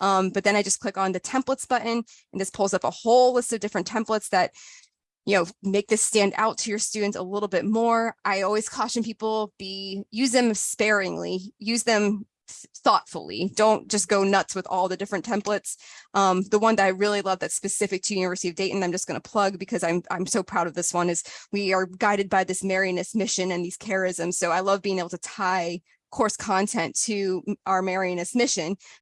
Um, but then I just click on the templates button and this pulls up a whole list of different templates that you know, make this stand out to your students a little bit more. I always caution people be use them sparingly, use them thoughtfully. Don't just go nuts with all the different templates. Um, the one that I really love that's specific to University of Dayton, I'm just going to plug because I'm I'm so proud of this one is we are guided by this Marianist mission and these charisms. So I love being able to tie course content to our Marianist mission